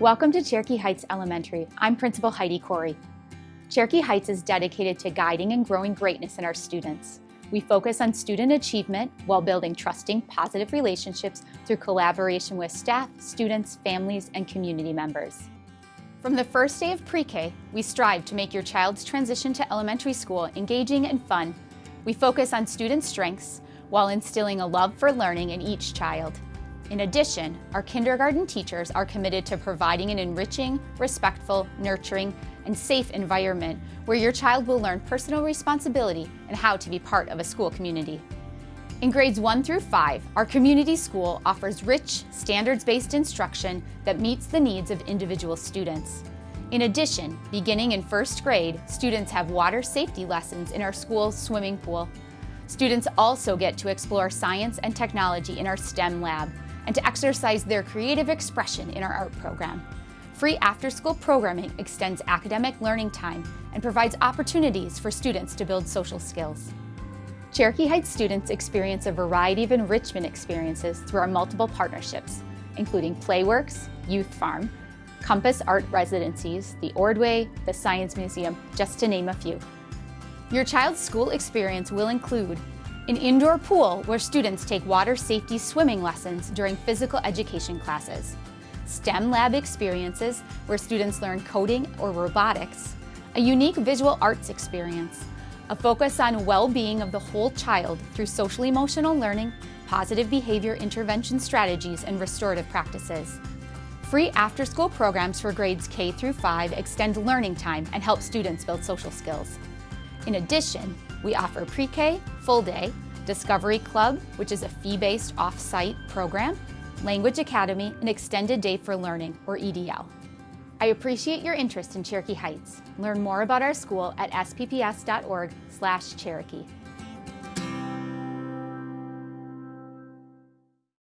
Welcome to Cherokee Heights Elementary. I'm Principal Heidi Corey. Cherokee Heights is dedicated to guiding and growing greatness in our students. We focus on student achievement while building trusting, positive relationships through collaboration with staff, students, families, and community members. From the first day of pre-K, we strive to make your child's transition to elementary school engaging and fun. We focus on student strengths while instilling a love for learning in each child. In addition, our kindergarten teachers are committed to providing an enriching, respectful, nurturing, and safe environment where your child will learn personal responsibility and how to be part of a school community. In grades 1 through 5, our community school offers rich, standards-based instruction that meets the needs of individual students. In addition, beginning in first grade, students have water safety lessons in our school's swimming pool. Students also get to explore science and technology in our STEM lab and to exercise their creative expression in our art program. Free after-school programming extends academic learning time and provides opportunities for students to build social skills. Cherokee Heights students experience a variety of enrichment experiences through our multiple partnerships, including Playworks, Youth Farm, Compass Art Residencies, the Ordway, the Science Museum, just to name a few. Your child's school experience will include an indoor pool where students take water safety swimming lessons during physical education classes, STEM lab experiences where students learn coding or robotics, a unique visual arts experience, a focus on well-being of the whole child through social-emotional learning, positive behavior intervention strategies, and restorative practices. Free after-school programs for grades K through 5 extend learning time and help students build social skills. In addition, we offer pre-K, full day, Discovery Club, which is a fee-based off-site program, Language Academy, and Extended Day for Learning, or EDL. I appreciate your interest in Cherokee Heights. Learn more about our school at spps.org/cherokee.